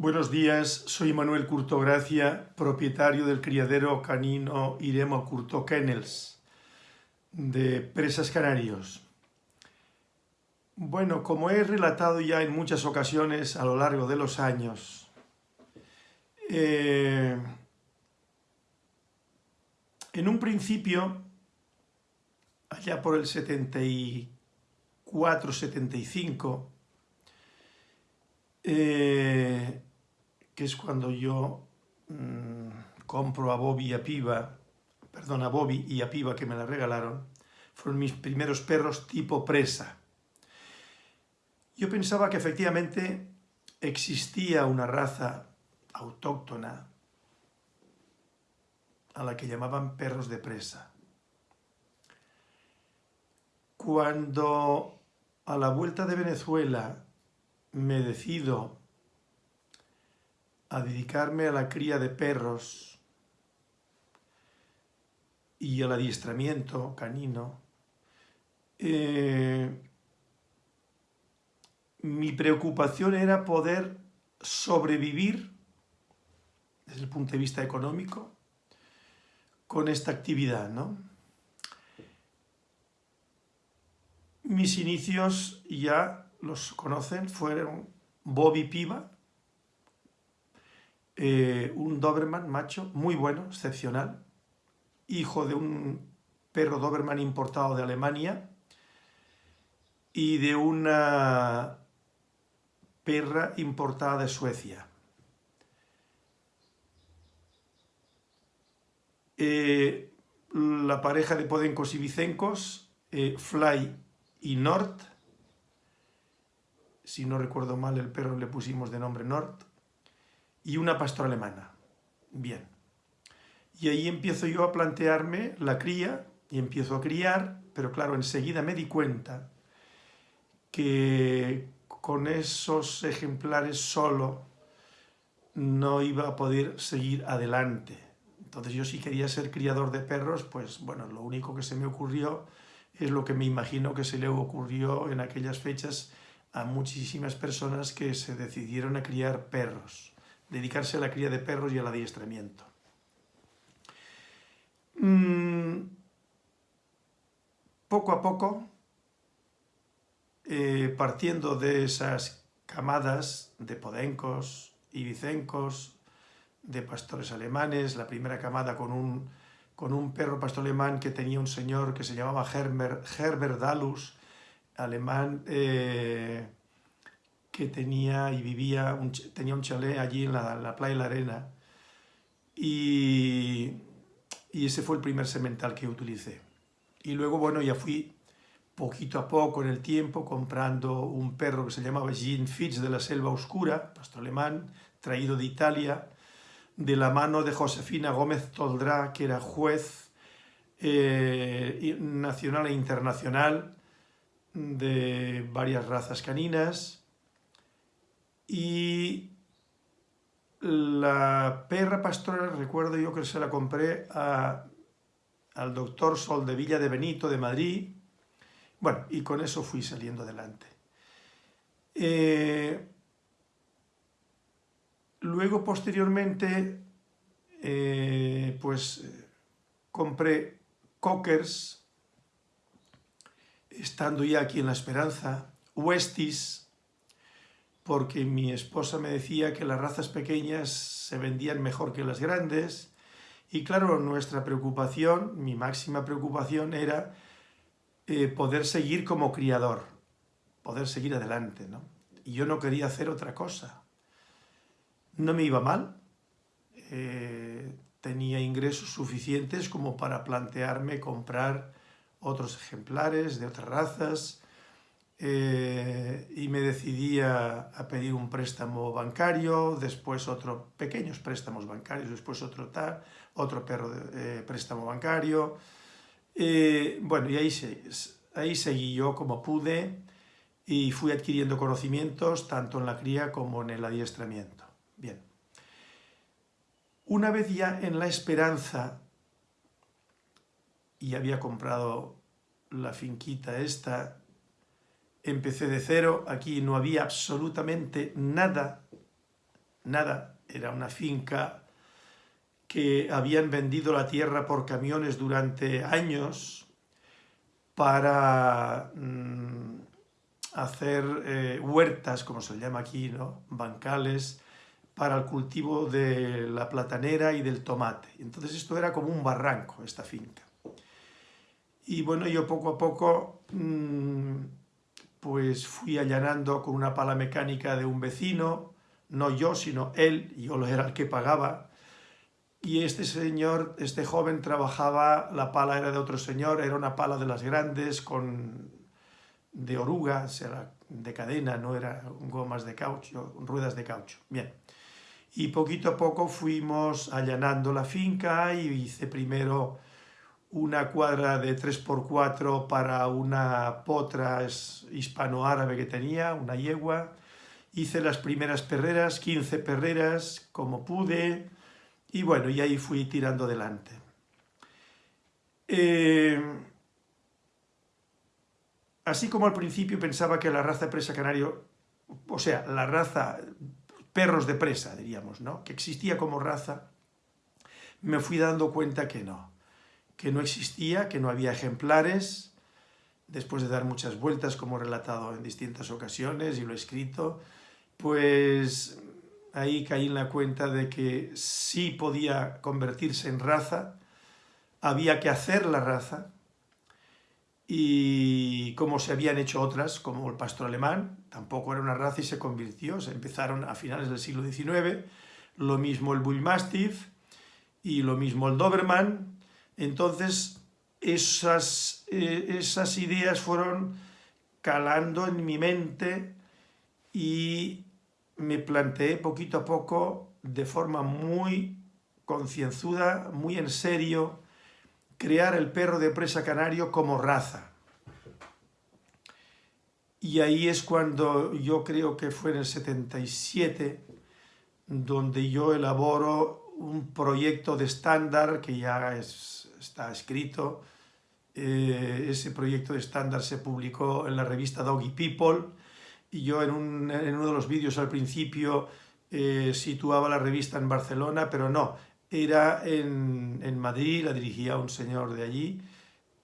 Buenos días, soy Manuel Curto Gracia, propietario del criadero canino Iremo Curto Kennels de Presas Canarios. Bueno, como he relatado ya en muchas ocasiones a lo largo de los años, eh, en un principio, allá por el 74-75, eh, que es cuando yo mmm, compro a Bobby y a Piva, perdón, a Bobby y a Piva que me la regalaron, fueron mis primeros perros tipo presa. Yo pensaba que efectivamente existía una raza autóctona a la que llamaban perros de presa. Cuando a la vuelta de Venezuela me decido a dedicarme a la cría de perros y al adiestramiento canino, eh, mi preocupación era poder sobrevivir desde el punto de vista económico con esta actividad, ¿no? Mis inicios ya los conocen, fueron Bobby Piva, eh, un Doberman macho muy bueno, excepcional, hijo de un perro Doberman importado de Alemania y de una perra importada de Suecia. Eh, la pareja de podencos y vicencos, eh, Fly y Nord, si no recuerdo mal el perro le pusimos de nombre Nord, y una pastora alemana. Bien. Y ahí empiezo yo a plantearme la cría, y empiezo a criar, pero claro, enseguida me di cuenta que con esos ejemplares solo no iba a poder seguir adelante. Entonces yo si quería ser criador de perros, pues bueno, lo único que se me ocurrió es lo que me imagino que se le ocurrió en aquellas fechas a muchísimas personas que se decidieron a criar perros, dedicarse a la cría de perros y al adiestramiento. Mm, poco a poco, eh, partiendo de esas camadas de podencos y vicencos, de pastores alemanes, la primera camada con un, con un perro pastor alemán que tenía un señor que se llamaba Herbert, Herbert Dalus, alemán eh, que tenía y vivía, un, tenía un chalet allí en la, playa de la Arena y, y, ese fue el primer semental que utilicé. Y luego, bueno, ya fui poquito a poco en el tiempo comprando un perro que se llamaba Jean Fitz de la Selva Oscura, pastor alemán, traído de Italia, de la mano de Josefina Gómez Toldrá, que era juez eh, nacional e internacional, de varias razas caninas y la perra pastora, recuerdo yo que se la compré al doctor Sol de Villa de Benito de Madrid, bueno, y con eso fui saliendo adelante. Eh, luego, posteriormente, eh, pues compré cockers estando ya aquí en La Esperanza, Westies, porque mi esposa me decía que las razas pequeñas se vendían mejor que las grandes, y claro, nuestra preocupación, mi máxima preocupación era eh, poder seguir como criador, poder seguir adelante, ¿no? Y yo no quería hacer otra cosa. No me iba mal, eh, tenía ingresos suficientes como para plantearme comprar otros ejemplares de otras razas eh, y me decidí a, pedir un préstamo bancario, después otro pequeños préstamos bancarios, después otro, tal, otro perro de, eh, préstamo bancario. Eh, bueno, y ahí, ahí seguí yo como pude y fui adquiriendo conocimientos tanto en la cría como en el adiestramiento. Bien. Una vez ya en la esperanza y había comprado la finquita esta, empecé de cero, aquí no había absolutamente nada, nada, era una finca que habían vendido la tierra por camiones durante años para mm, hacer eh, huertas, como se llama aquí, ¿no? bancales, para el cultivo de la platanera y del tomate. Entonces esto era como un barranco, esta finca. Y bueno, yo poco a poco mm, pues fui allanando con una pala mecánica de un vecino, no yo, sino él, yo era el que pagaba, y este señor, este joven trabajaba, la pala era de otro señor, era una pala de las grandes, con de oruga, era de cadena, no era gomas de caucho, ruedas de caucho. Bien, y poquito a poco fuimos allanando la finca y hice primero una cuadra de 3x4 para una potra hispano-árabe que tenía, una yegua. Hice las primeras perreras, 15 perreras, como pude, y bueno, y ahí fui tirando adelante. Eh, así como al principio pensaba que la raza presa canario, o sea, la raza perros de presa, diríamos, ¿no? que existía como raza, me fui dando cuenta que no que no existía, que no había ejemplares, después de dar muchas vueltas, como he relatado en distintas ocasiones y lo he escrito, pues ahí caí en la cuenta de que sí podía convertirse en raza, había que hacer la raza, y como se habían hecho otras, como el pastor alemán, tampoco era una raza y se convirtió, se empezaron a finales del siglo XIX, lo mismo el Bullmastiff y lo mismo el Doberman, entonces, esas, eh, esas ideas fueron calando en mi mente y me planteé poquito a poco, de forma muy concienzuda, muy en serio, crear el perro de presa canario como raza. Y ahí es cuando yo creo que fue en el 77, donde yo elaboro un proyecto de estándar que ya es está escrito. Eh, ese proyecto de estándar se publicó en la revista Doggy People y yo en, uno de los vídeos al principio eh, situaba la revista en Barcelona, pero no, era en, Madrid, la dirigía un señor de allí.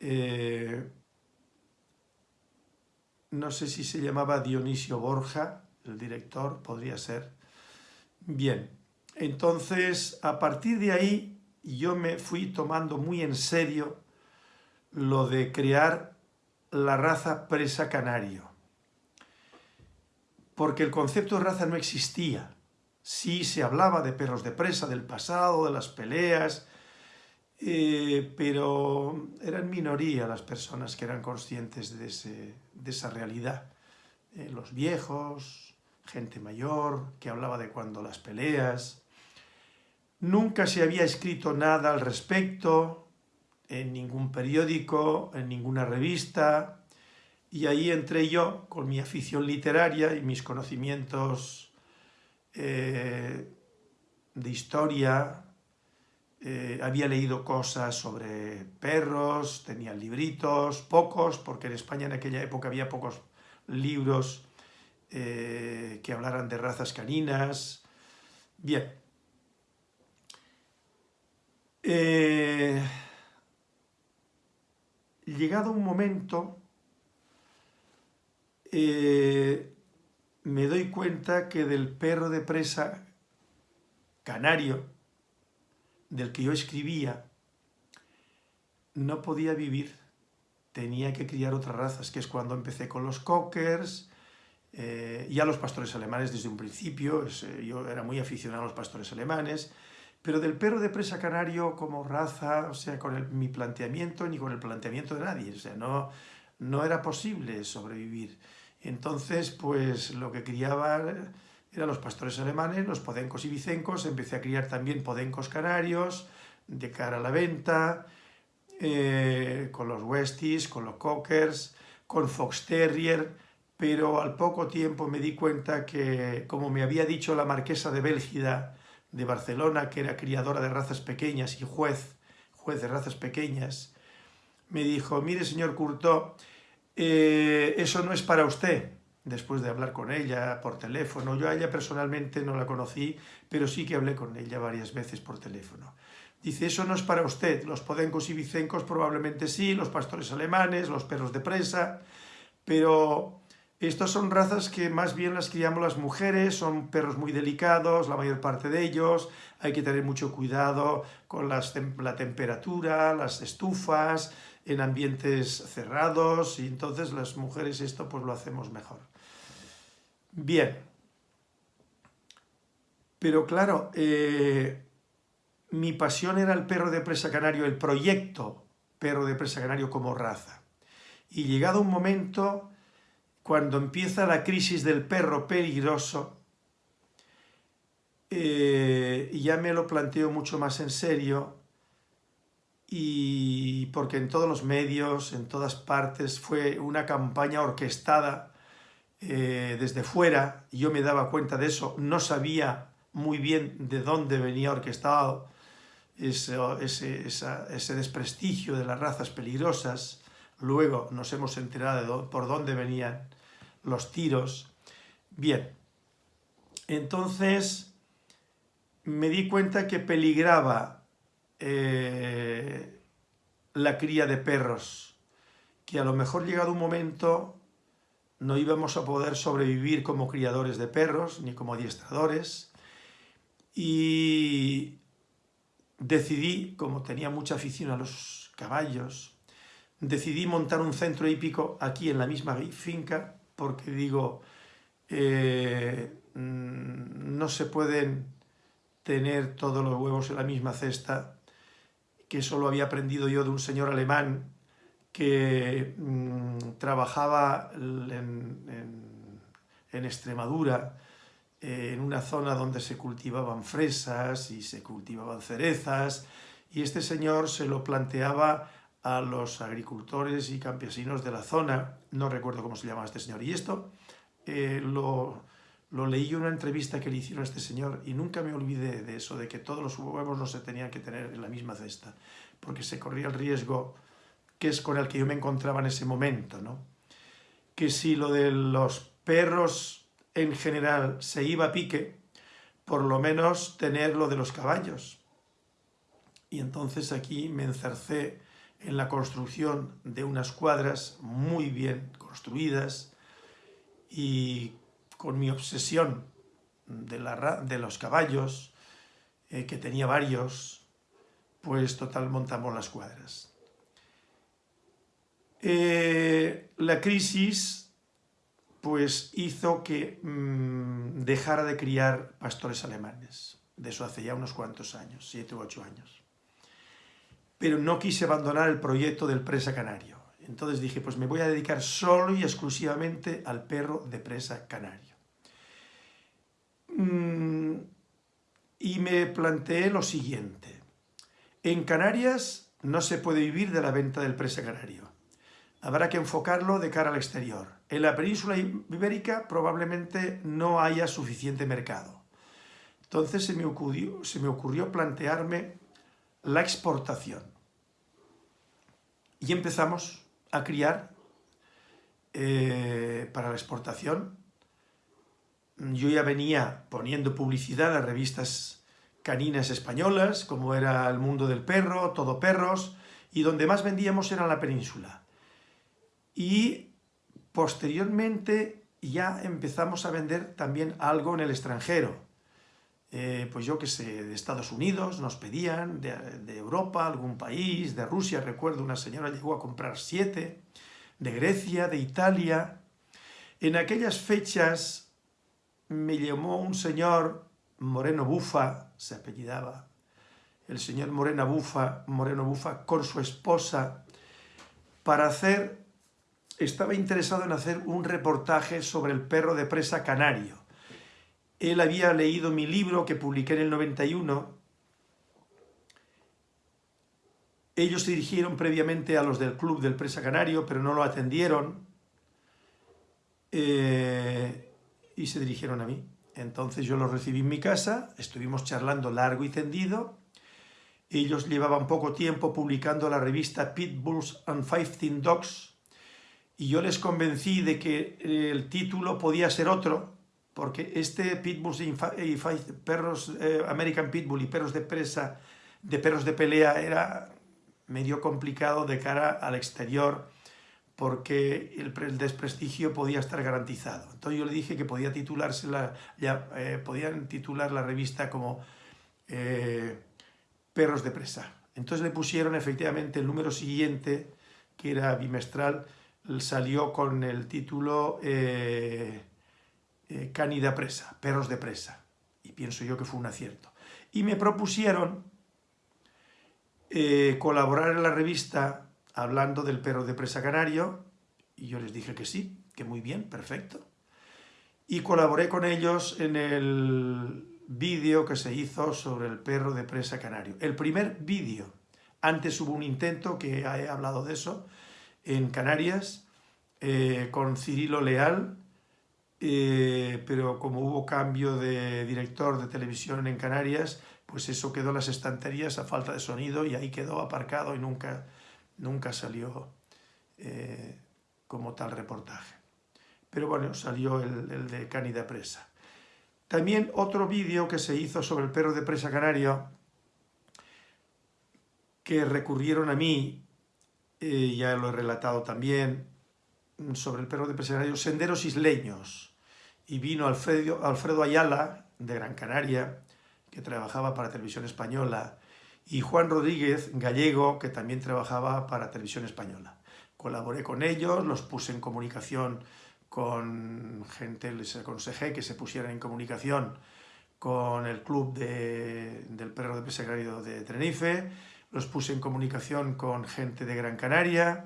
Eh, no sé si se llamaba Dionisio Borja, el director, podría ser. Bien, entonces a partir de ahí y yo me fui tomando muy en serio lo de crear la raza presa canario. Porque el concepto de raza no existía. Sí se hablaba de perros de presa, del pasado, de las peleas, eh, pero eran minoría las personas que eran conscientes de, esa realidad. Eh, los viejos, gente mayor, que hablaba de cuando las peleas, Nunca se había escrito nada al respecto, en ningún periódico, en ninguna revista, y ahí entré yo con mi afición literaria y mis conocimientos eh, de historia, eh, había leído cosas sobre perros, tenía libritos, pocos, porque en España en aquella época había pocos libros eh, que hablaran de razas caninas. Bien, eh, llegado un momento, eh, me doy cuenta que del perro de presa canario, del que yo escribía, no podía vivir, tenía que criar otras razas, que es cuando empecé con los cockers, eh, ya los pastores alemanes desde un principio, yo era muy aficionado a los pastores alemanes, pero del perro de presa canario como raza, o sea, con mi planteamiento ni con el planteamiento de nadie, o sea, no, no era posible sobrevivir. Entonces, pues lo que criaba eran los pastores alemanes, los podencos y vicencos, empecé a criar también podencos canarios de cara a la venta, eh, con los Westies, con los Cockers, con Fox Terrier, pero al poco tiempo me di cuenta que, como me había dicho la marquesa de Bélgida, de Barcelona, que era criadora de razas pequeñas y juez, juez de razas pequeñas, me dijo, mire señor Curto, eh, eso no es para usted, después de hablar con ella por teléfono. Yo a ella personalmente no la conocí, pero sí que hablé con ella varias veces por teléfono. Dice, eso no es para usted, los podencos y vicencos probablemente sí, los pastores alemanes, los perros de presa, pero estas son razas que más bien las criamos las mujeres, son perros muy delicados, la mayor parte de ellos, hay que tener mucho cuidado con las, la temperatura, las estufas, en ambientes cerrados, y entonces las mujeres esto pues lo hacemos mejor. Bien, pero claro, eh, mi pasión era el perro de presa canario, el proyecto perro de presa canario como raza. Y llegado un momento, cuando empieza la crisis del perro peligroso, eh, ya me lo planteo mucho más en serio, y porque en todos los medios, en todas partes, fue una campaña orquestada eh, desde fuera, yo me daba cuenta de eso, no sabía muy bien de dónde venía orquestado ese, ese, desprestigio de las razas peligrosas, luego nos hemos enterado de por dónde venían los tiros. Bien, entonces me di cuenta que peligraba eh, la cría de perros, que a lo mejor llegado un momento no íbamos a poder sobrevivir como criadores de perros, ni como adiestradores, y decidí, como tenía mucha afición a los caballos, decidí montar un centro hípico aquí en la misma finca, porque digo, eh, mm, no se pueden tener todos los huevos en la misma cesta, que eso lo había aprendido yo de un señor alemán que mm, trabajaba en, Extremadura, eh, en una zona donde se cultivaban fresas y se cultivaban cerezas, y este señor se lo planteaba a los agricultores y campesinos de la zona, no recuerdo cómo se llamaba este señor, y esto eh, lo, lo leí en una entrevista que le hicieron a este señor y nunca me olvidé de eso, de que todos los huevos no se tenían que tener en la misma cesta, porque se corría el riesgo, que es con el que yo me encontraba en ese momento, ¿no? que si lo de los perros en general se iba a pique, por lo menos tener lo de los caballos. Y entonces aquí me encercé en la construcción de unas cuadras muy bien construidas y con mi obsesión de, los caballos, eh, que tenía varios, pues total montamos las cuadras. Eh, la crisis pues hizo que mm, dejara de criar pastores alemanes. De eso hace ya unos cuantos años, siete u ocho años. Pero no quise abandonar el proyecto del presa canario. Entonces dije, pues me voy a dedicar solo y exclusivamente al perro de presa canario. Mm, y me planteé lo siguiente. En Canarias no se puede vivir de la venta del presa canario. Habrá que enfocarlo de cara al exterior. En la península ibérica probablemente no haya suficiente mercado. Entonces se me ocurrió, se me ocurrió plantearme la exportación. Y empezamos a criar eh, para la exportación yo ya venía poniendo publicidad a revistas caninas españolas, como era El Mundo del Perro, Todo Perros, y donde más vendíamos era la península. Y posteriormente ya empezamos a vender también algo en el extranjero. Eh, pues yo que sé, de Estados Unidos nos pedían, de, de, Europa, algún país, de Rusia, recuerdo una señora llegó a comprar siete, de Grecia, de Italia. En aquellas fechas me llamó un señor Moreno Bufa, se apellidaba, el señor Moreno Bufa, Moreno Bufa con su esposa, para hacer, estaba interesado en hacer un reportaje sobre el perro de presa canario. Él había leído mi libro que publiqué en el 91. Ellos se dirigieron previamente a los del Club del Presa Canario, pero no lo atendieron. Eh, y se dirigieron a mí. Entonces yo los recibí en mi casa, estuvimos charlando largo y tendido, ellos llevaban poco tiempo publicando la revista Pitbulls and Fighting Dogs, y yo les convencí de que el título podía ser otro, porque este Pitbulls y perros, eh, American Pitbull y perros de presa, de perros de pelea, era medio complicado de cara al exterior, porque el, desprestigio podía estar garantizado. Entonces yo le dije que podía titularse la, eh, podían titular la revista como eh, Perros de presa. Entonces le pusieron efectivamente el número siguiente, que era bimestral, salió con el título eh, Canida Presa, Perros de Presa. Y pienso yo que fue un acierto. Y me propusieron eh, colaborar en la revista hablando del perro de presa canario, y yo les dije que sí, que muy bien, perfecto. Y colaboré con ellos en el vídeo que se hizo sobre el perro de presa canario. El primer vídeo. Antes hubo un intento, que he hablado de eso, en Canarias, eh, con Cirilo Leal, eh, pero como hubo cambio de director de televisión en Canarias, pues eso quedó en las estanterías a falta de sonido y ahí quedó aparcado y nunca, nunca salió eh, como tal reportaje. Pero bueno, salió el, el de Canida Presa. También otro vídeo que se hizo sobre el perro de presa canario, que recurrieron a mí, eh, ya lo he relatado también, sobre el perro de presa canario, Senderos Isleños. Y vino Alfredo, Alfredo Ayala, de Gran Canaria, que trabajaba para Televisión Española, y Juan Rodríguez, gallego, que también trabajaba para Televisión Española. Colaboré con ellos, los puse en comunicación con gente, les aconsejé que se pusieran en comunicación con el club del perro de pesegrario de Tenerife, los puse en comunicación con gente de Gran Canaria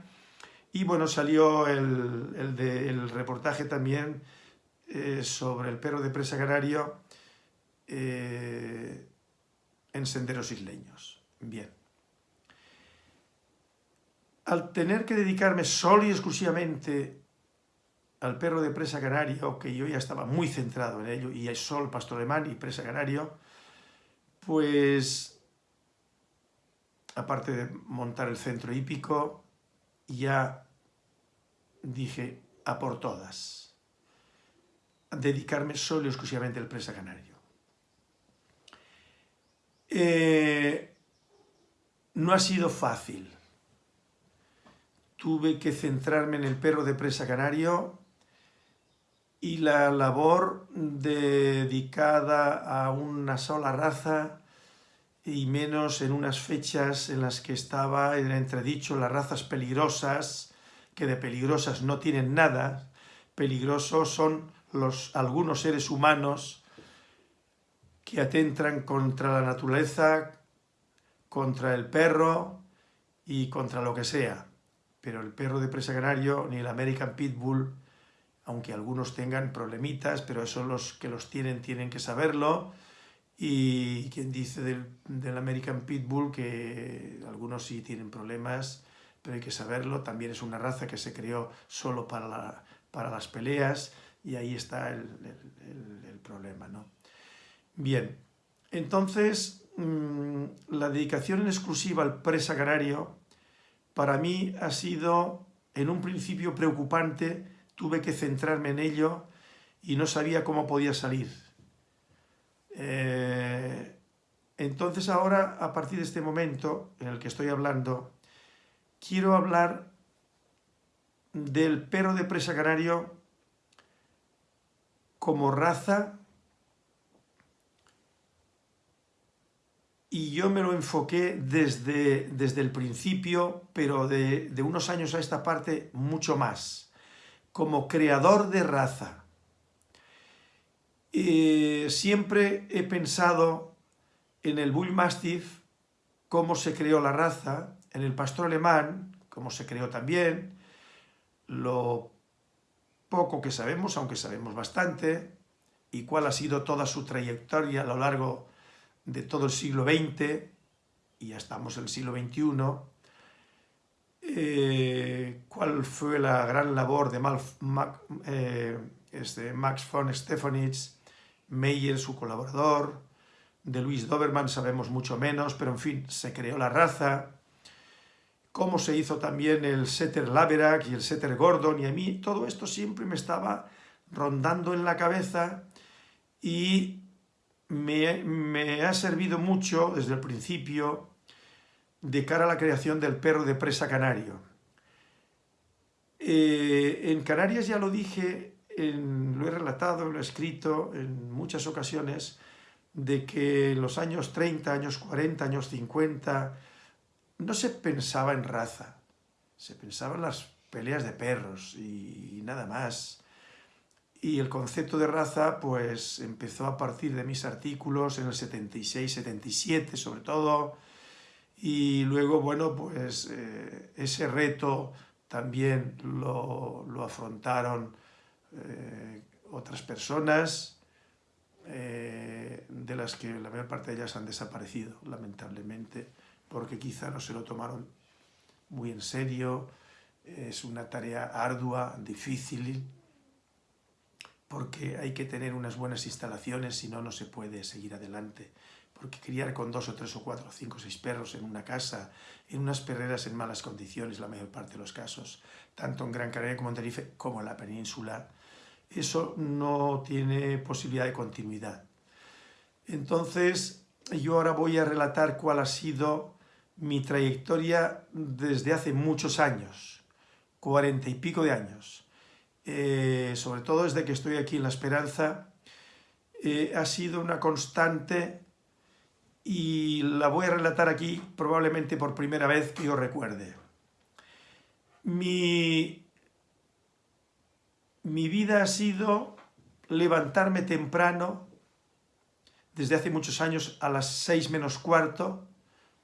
y bueno, salió el, reportaje también eh, sobre el perro de presa canario eh, en senderos isleños. Bien. Al tener que dedicarme solo y exclusivamente al perro de presa canario, que yo ya estaba muy centrado en ello, y hay sol, pastor alemán y presa canario, pues aparte de montar el centro hípico, ya dije a por todas, dedicarme solo y exclusivamente al presa canario. Eh, no ha sido fácil. Tuve que centrarme en el perro de presa canario y la labor dedicada a una sola raza y menos en unas fechas en las que estaba en entredicho las razas peligrosas, que de peligrosas no tienen nada, peligrosos son los, algunos seres humanos que atentan contra la naturaleza, contra el perro y contra lo que sea. Pero el perro de presa canario ni el American Pitbull aunque algunos tengan problemitas, pero eso los que los tienen tienen que saberlo. Y quien dice del, American Pitbull que algunos sí tienen problemas, pero hay que saberlo, también es una raza que se creó solo para, para las peleas y ahí está el, problema. ¿no? Bien, entonces mm, la dedicación en exclusiva al presa canario para mí ha sido en un principio preocupante tuve que centrarme en ello y no sabía cómo podía salir. Eh, entonces ahora, a partir de este momento en el que estoy hablando, quiero hablar del perro de presa canario como raza y yo me lo enfoqué desde, desde el principio, pero de, de unos años a esta parte mucho más como creador de raza. siempre he pensado en el Bull Mastiff, cómo se creó la raza, en el pastor alemán, cómo se creó también, lo poco que sabemos, aunque sabemos bastante, y cuál ha sido toda su trayectoria a lo largo de todo el siglo XX, y ya estamos en el siglo XXI, eh, cuál fue la gran labor de eh, este, Max von Stefanitz, Meyer, su colaborador, de Luis Doberman sabemos mucho menos, pero en fin, se creó la raza, cómo se hizo también el setter Laverack y el setter Gordon, y a mí todo esto siempre me estaba rondando en la cabeza y me, ha servido mucho desde el principio de cara a la creación del perro de presa canario. Eh, en Canarias ya lo dije, lo he relatado, lo he escrito en muchas ocasiones, de que en los años 30, años 40, años 50, no se pensaba en raza, se pensaba en las peleas de perros y, nada más. Y el concepto de raza pues empezó a partir de mis artículos en el 76, 77 sobre todo, y luego, bueno, pues eh, ese reto también lo, afrontaron eh, otras personas, eh, de las que la mayor parte de ellas han desaparecido, lamentablemente, porque quizá no se lo tomaron muy en serio, es una tarea ardua, difícil, porque hay que tener unas buenas instalaciones, si no, no se puede seguir adelante porque criar con dos o tres o cuatro o cinco o seis perros en una casa, en unas perreras en malas condiciones, la mayor parte de los casos, tanto en Gran Canaria como en Tenerife, como en la península, eso no tiene posibilidad de continuidad. Entonces, yo ahora voy a relatar cuál ha sido mi trayectoria desde hace muchos años, cuarenta y pico de años. Eh, sobre todo desde que estoy aquí en La Esperanza, eh, ha sido una constante y la voy a relatar aquí probablemente por primera vez que yo recuerde. Mi, mi vida ha sido levantarme temprano, desde hace muchos años a las seis menos cuarto,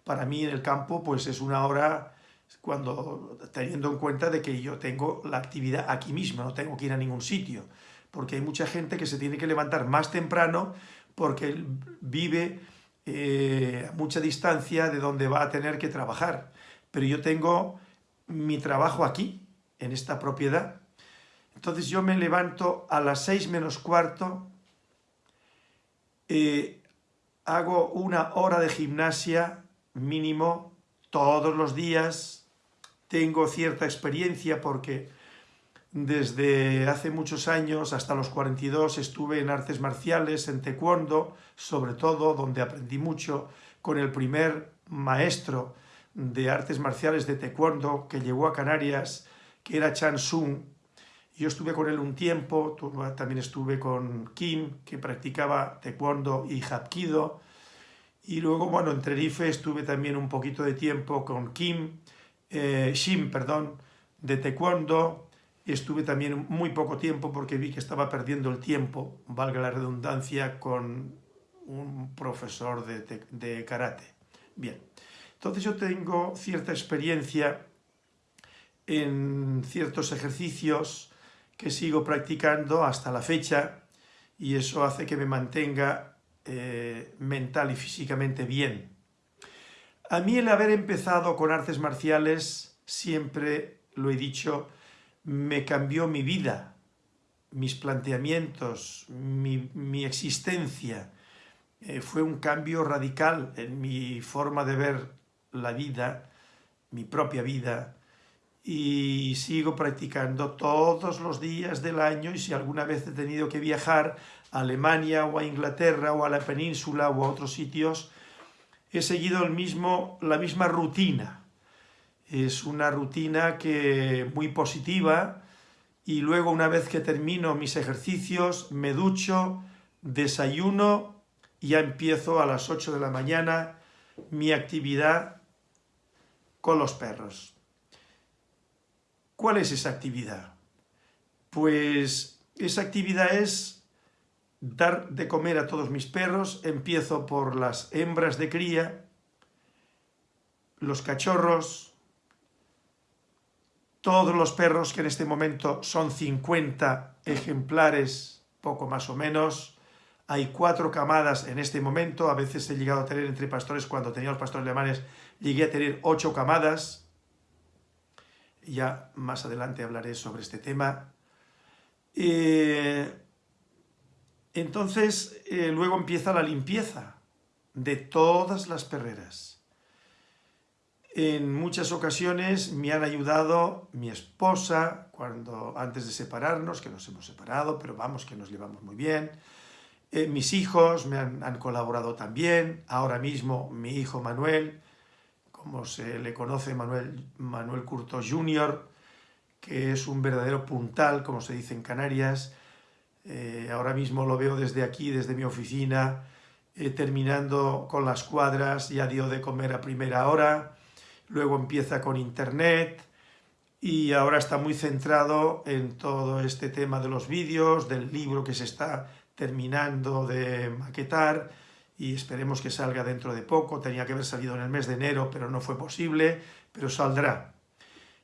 para mí en el campo pues es una hora cuando teniendo en cuenta de que yo tengo la actividad aquí mismo, no tengo que ir a ningún sitio, porque hay mucha gente que se tiene que levantar más temprano porque vive eh, a mucha distancia de donde va a tener que trabajar. Pero yo tengo mi trabajo aquí, en esta propiedad. Entonces yo me levanto a las seis menos cuarto, eh, hago una hora de gimnasia mínimo todos los días, tengo cierta experiencia porque desde hace muchos años, hasta los 42, estuve en artes marciales, en taekwondo, sobre todo, donde aprendí mucho con el primer maestro de artes marciales de taekwondo que llegó a Canarias, que era Chan Sung. Yo estuve con él un tiempo, también estuve con Kim, que practicaba taekwondo y hapkido. Y luego, bueno, en Tenerife estuve también un poquito de tiempo con Kim, eh, Shim, perdón, de taekwondo, Estuve también muy poco tiempo porque vi que estaba perdiendo el tiempo, valga la redundancia, con un profesor de, karate. Bien, entonces yo tengo cierta experiencia en ciertos ejercicios que sigo practicando hasta la fecha y eso hace que me mantenga eh, mental y físicamente bien. A mí el haber empezado con artes marciales, siempre lo he dicho, me cambió mi vida, mis planteamientos, mi, existencia. Eh, fue un cambio radical en mi forma de ver la vida, mi propia vida, y sigo practicando todos los días del año y si alguna vez he tenido que viajar Alemania o a Inglaterra o a la península o a otros sitios, he seguido el mismo, la misma rutina, es una rutina que muy positiva y luego una vez que termino mis ejercicios me ducho, desayuno y ya empiezo a las 8 de la mañana mi actividad con los perros. ¿Cuál es esa actividad? Pues esa actividad es dar de comer a todos mis perros, empiezo por las hembras de cría, los cachorros, todos los perros, que en este momento son 50 ejemplares, poco más o menos, hay cuatro camadas en este momento, a veces he llegado a tener entre pastores, cuando tenía los pastores alemanes, llegué a tener ocho camadas, ya más adelante hablaré sobre este tema. Eh, entonces, eh, luego empieza la limpieza de todas las perreras. En muchas ocasiones me han ayudado mi esposa, cuando antes de separarnos, que nos hemos separado, pero vamos, que nos llevamos muy bien. Eh, mis hijos me han, colaborado también, ahora mismo mi hijo Manuel, como se le conoce Manuel, Manuel Curto Jr., que es un verdadero puntal, como se dice en Canarias. Eh, ahora mismo lo veo desde aquí, desde mi oficina, eh, terminando con las cuadras, ya dio de comer a primera hora, luego empieza con internet y ahora está muy centrado en todo este tema de los vídeos, del libro que se está terminando de maquetar y esperemos que salga dentro de poco, tenía que haber salido en el mes de enero, pero no fue posible, pero saldrá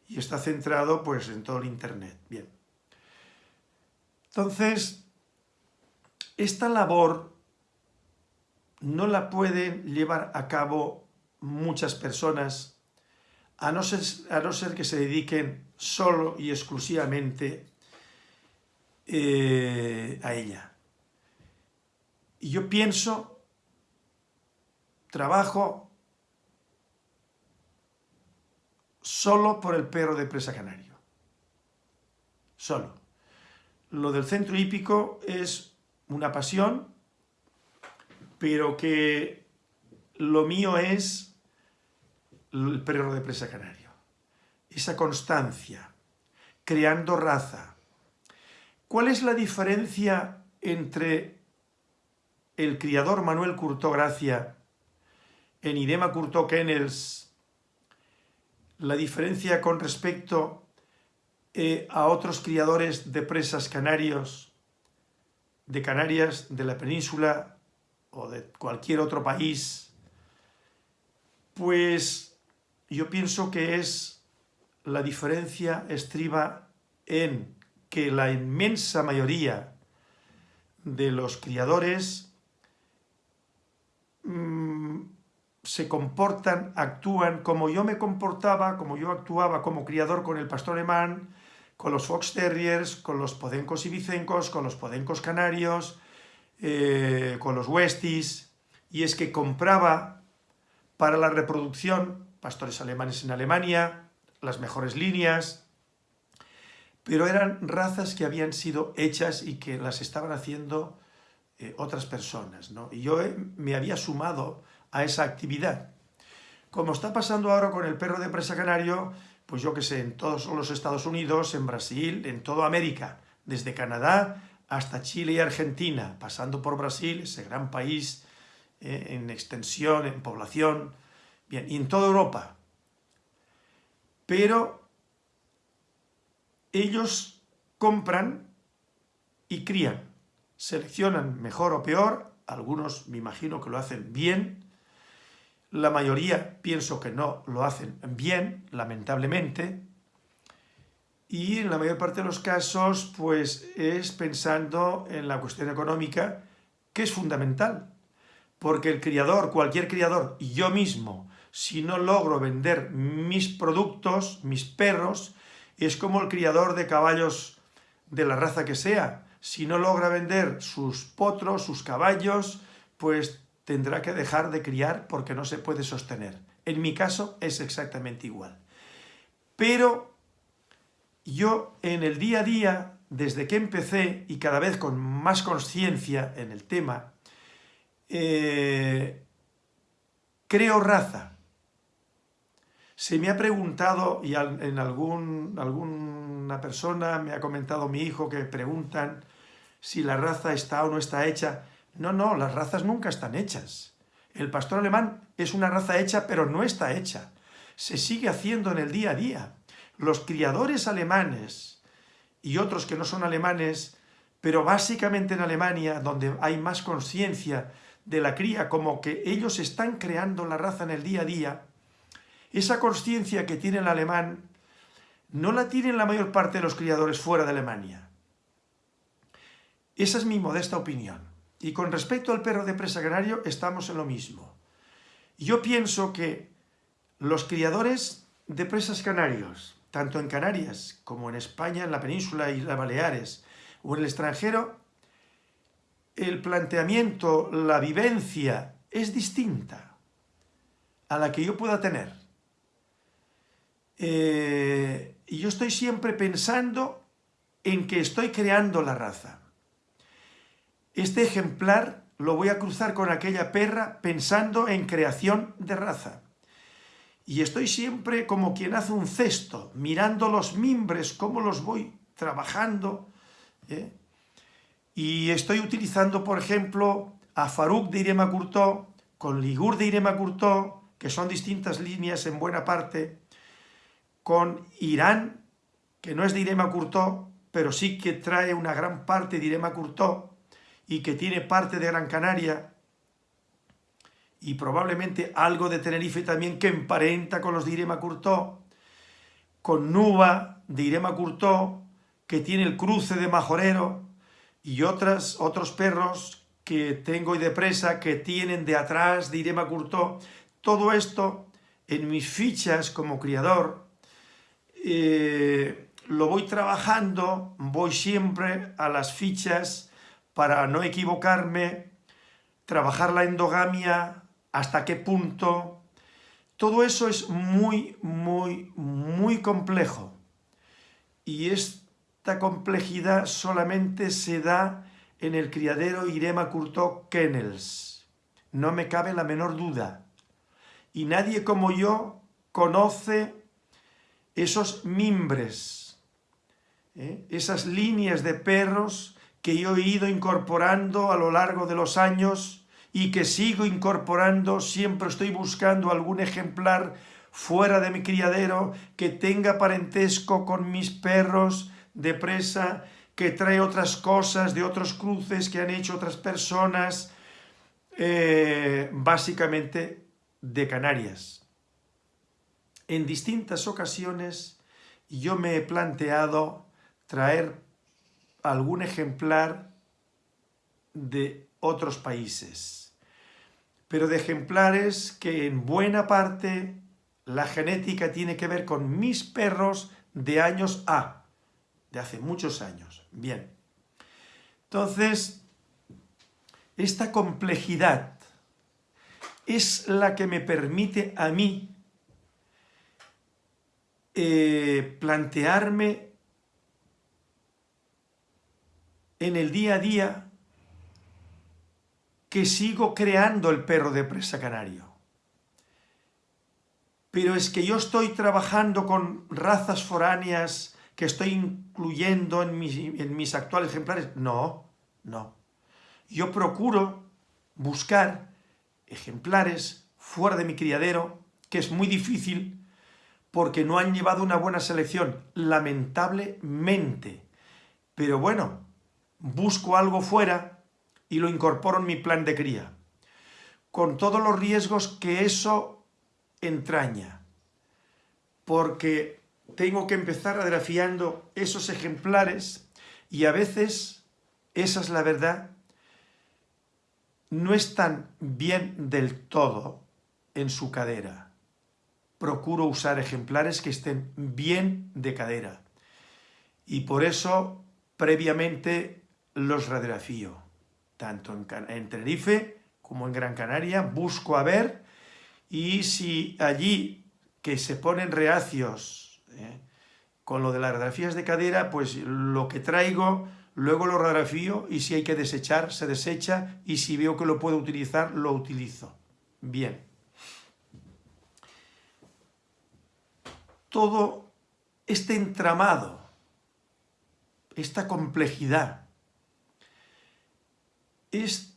y está centrado pues en todo el internet. Bien. Entonces, esta labor no la pueden llevar a cabo muchas personas a no ser, que se dediquen solo y exclusivamente eh, a ella. Y yo pienso, trabajo solo por el perro de presa canario. Solo. Lo del centro hípico es una pasión, pero que lo mío es el perro de presa canario. Esa constancia, creando raza. ¿Cuál es la diferencia entre el criador Manuel Curtó Gracia en Idema Curtó Kennels la diferencia con respecto eh, a otros criadores de presas canarios, de Canarias, de la península o de cualquier otro país, pues yo pienso que es la diferencia estriba en que la inmensa mayoría de los criadores mm, se comportan, actúan como yo me comportaba, como yo actuaba como criador con el pastor alemán, con los fox terriers, con los podencos y bicencos, con los podencos canarios, eh, con los westies, y es que compraba para la reproducción pastores alemanes en Alemania, las mejores líneas, pero eran razas que habían sido hechas y que las estaban haciendo eh, otras personas. ¿no? Y yo eh, me había sumado a esa actividad. Como está pasando ahora con el perro de presa canario, pues yo que sé, en todos los Estados Unidos, en Brasil, en toda América, desde Canadá hasta Chile y Argentina, pasando por Brasil, ese gran país eh, en extensión, en población, bien, y en toda Europa. Pero ellos compran y crían, seleccionan mejor o peor, algunos me imagino que lo hacen bien, la mayoría pienso que no lo hacen bien, lamentablemente, y en la mayor parte de los casos pues es pensando en la cuestión económica, que es fundamental, porque el criador, cualquier criador, y yo mismo, si no logro vender mis productos, mis perros, es como el criador de caballos de la raza que sea, si no logra vender sus potros, sus caballos, pues tendrá que dejar de criar porque no se puede sostener. En mi caso es exactamente igual. Pero yo en el día a día, desde que empecé y cada vez con más conciencia en el tema, eh, creo raza. Se me ha preguntado, y en algún, alguna persona me ha comentado mi hijo que preguntan si la raza está o no está hecha. No, no, las razas nunca están hechas. El pastor alemán es una raza hecha, pero no está hecha. Se sigue haciendo en el día a día. Los criadores alemanes y otros que no son alemanes, pero básicamente en Alemania, donde hay más conciencia de la cría, como que ellos están creando la raza en el día a día, esa conciencia que tiene el alemán no la tienen la mayor parte de los criadores fuera de Alemania. Esa es mi modesta opinión. Y con respecto al perro de presa canario, estamos en lo mismo. Yo pienso que los criadores de presas canarios, tanto en Canarias como en España, en la península y las Baleares, o en el extranjero, el planteamiento, la vivencia es distinta a la que yo pueda tener. Eh, y yo estoy siempre pensando en que estoy creando la raza. Este ejemplar lo voy a cruzar con aquella perra pensando en creación de raza. Y estoy siempre como quien hace un cesto, mirando los mimbres, cómo los voy trabajando. ¿eh? Y estoy utilizando, por ejemplo, a Farouk de Irema Curtó, con Ligur de Irema Curtó, que son distintas líneas en buena parte, con Irán, que no es de Irema Curtó, pero sí que trae una gran parte de Irema Curtó y que tiene parte de Gran Canaria y probablemente algo de Tenerife también que emparenta con los de Irema Curtó, con Nuba de Irema Curtó, que tiene el cruce de Majorero, y otras, otros perros que tengo y de presa que tienen de atrás de Irema Curtó. Todo esto en mis fichas como criador eh, lo voy trabajando, voy siempre a las fichas para no equivocarme, trabajar la endogamia, hasta qué punto. Todo eso es muy, muy, muy complejo. Y esta complejidad solamente se da en el criadero Irema Curto Kennels. No me cabe la menor duda. Y nadie como yo conoce esos mimbres, ¿eh? esas líneas de perros que yo he ido incorporando a lo largo de los años y que sigo incorporando, siempre estoy buscando algún ejemplar fuera de mi criadero que tenga parentesco con mis perros de presa, que trae otras cosas de otros cruces que han hecho otras personas, eh, básicamente de Canarias. En distintas ocasiones yo me he planteado traer algún ejemplar de otros países, pero de ejemplares que en buena parte la genética tiene que ver con mis perros de años A, de hace muchos años. Bien, entonces, esta complejidad es la que me permite a mí eh, plantearme en el día a día que sigo creando el perro de presa canario. Pero es que yo estoy trabajando con razas foráneas que estoy incluyendo en mis, en mis actuales ejemplares. No, no. Yo procuro buscar ejemplares fuera de mi criadero, que es muy difícil porque no han llevado una buena selección, lamentablemente. Pero bueno, busco algo fuera y lo incorporo en mi plan de cría, con todos los riesgos que eso entraña, porque tengo que empezar agrafiando esos ejemplares y a veces, esa es la verdad, no están bien del todo en su cadera procuro usar ejemplares que estén bien de cadera. Y por eso, previamente, los radiografío. Tanto en, Tenerife como en Gran Canaria, busco a ver y si allí que se ponen reacios ¿eh? con lo de las radiografías de cadera, pues lo que traigo, luego lo radiografío y si hay que desechar, se desecha y si veo que lo puedo utilizar, lo utilizo. Bien. todo este entramado, esta complejidad, es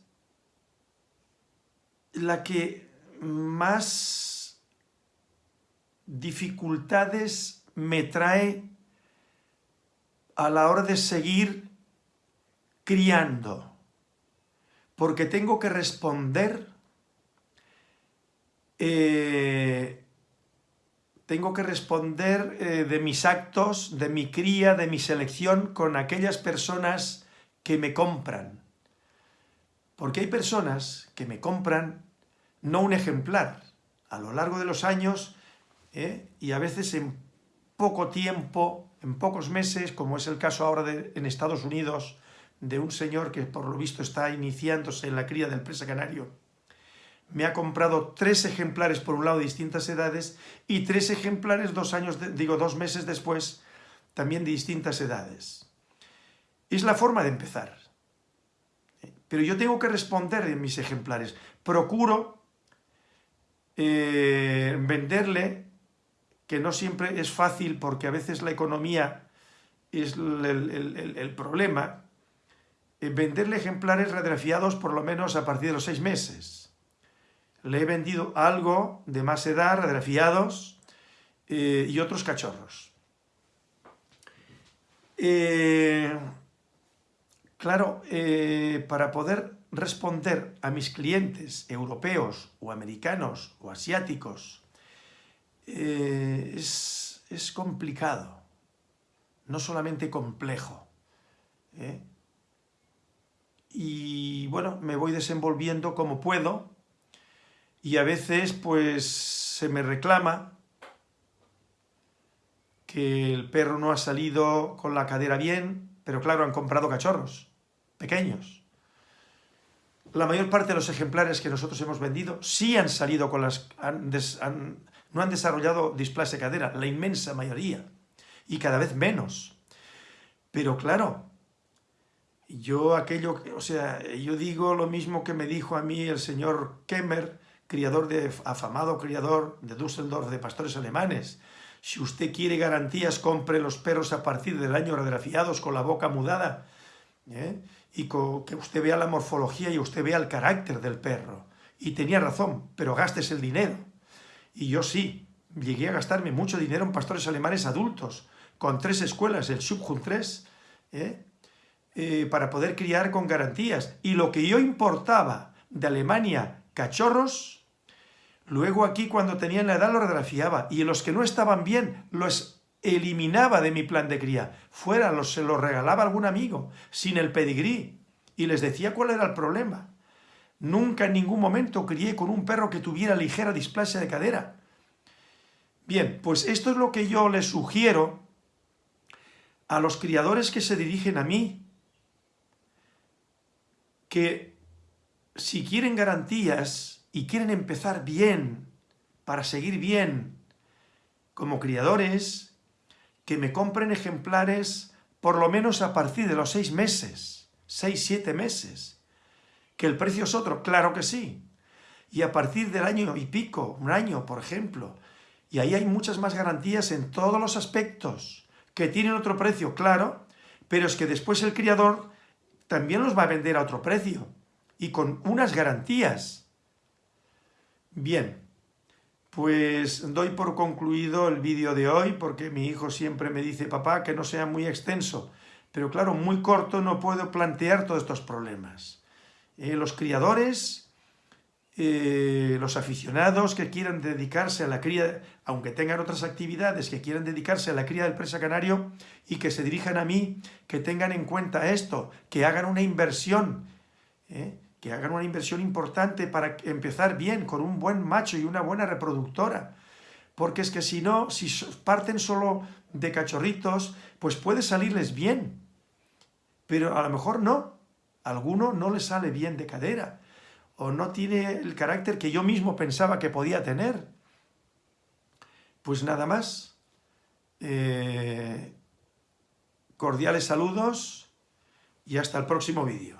la que más dificultades me trae a la hora de seguir criando, porque tengo que responder eh, tengo que responder eh, de mis actos, de mi cría, de mi selección con aquellas personas que me compran. Porque hay personas que me compran no un ejemplar, a lo largo de los años ¿eh? y a veces en poco tiempo, en pocos meses, como es el caso ahora en Estados Unidos, de un señor que por lo visto está iniciándose en la cría del presa canario, me ha comprado tres ejemplares por un lado de distintas edades y tres ejemplares dos años, digo dos meses después, también de distintas edades. Es la forma de empezar. Pero yo tengo que responder en mis ejemplares. Procuro eh, venderle, que no siempre es fácil porque a veces la economía es el, problema, eh, venderle ejemplares radiografiados por lo menos a partir de los seis meses. Le he vendido algo de más edad, radiografiados, eh, y otros cachorros. Claro, para poder responder a mis clientes europeos o americanos o asiáticos eh, es, complicado, no solamente complejo. ¿eh? Y bueno, me voy desenvolviendo como puedo y a veces pues se me reclama que el perro no ha salido con la cadera bien, pero claro, han comprado cachorros pequeños la mayor parte de los ejemplares que nosotros hemos vendido sí han salido con las... no han desarrollado displasia cadera, la inmensa mayoría, y cada vez menos. Pero claro, yo aquello, o sea, yo digo lo mismo que me dijo a mí el señor Kemmer, criador de, afamado criador de Düsseldorf de pastores alemanes. Si usted quiere garantías, compre los perros a partir del año radiografiados con la boca mudada. ¿eh? Y que usted vea la morfología y usted vea el carácter del perro. Y tenía razón, pero gastes el dinero. Y yo sí, llegué a gastarme mucho dinero en pastores alemanes adultos, con tres escuelas, el Subhund 3, ¿eh? Eh, para poder criar con garantías. Y lo que yo importaba de Alemania, cachorros, luego aquí cuando tenían la edad lo radiografiaba, y los que no estaban bien los eliminaba de mi plan de cría. Fuera, los, se los regalaba a algún amigo, sin el pedigrí, y les decía cuál era el problema. Nunca en ningún momento crié con un perro que tuviera ligera displasia de cadera. Bien, pues esto es lo que yo les sugiero a los criadores que se dirigen a mí, que si quieren garantías y quieren empezar bien, para seguir bien como criadores, que me compren ejemplares por lo menos a partir de los seis meses, seis, siete meses. ¿Que el precio es otro? Claro que sí. Y a partir del año y pico, un año, por ejemplo. Y ahí hay muchas más garantías en todos los aspectos, que tienen otro precio, claro, pero es que después el criador también los va a vender a otro precio y con unas garantías. Bien, pues doy por concluido el vídeo de hoy porque mi hijo siempre me dice, papá, que no sea muy extenso. Pero claro, muy corto no puedo plantear todos estos problemas. Eh, los criadores, eh, los aficionados que quieran dedicarse a la cría, aunque tengan otras actividades, que quieran dedicarse a la cría del presa canario y que se dirijan a mí, que tengan en cuenta esto, que hagan una inversión, ¿eh? Que hagan una inversión importante para empezar bien, con un buen macho y una buena reproductora. Porque es que si no, si parten solo de cachorritos, pues puede salirles bien. Pero a lo mejor no. Alguno no le sale bien de cadera. O no tiene el carácter que yo mismo pensaba que podía tener. Pues nada más. Eh, cordiales saludos y hasta el próximo vídeo.